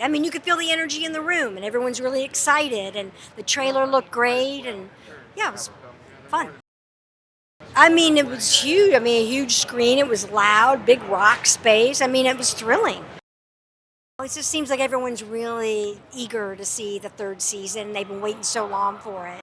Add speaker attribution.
Speaker 1: I mean, you could feel the energy in the room, and everyone's really excited, and the trailer looked great, and yeah, it was fun. I mean, it was huge. I mean, a huge screen. It was loud, big rock space. I mean, it was thrilling. It just seems like everyone's really eager to see the third season. They've been waiting so long for it.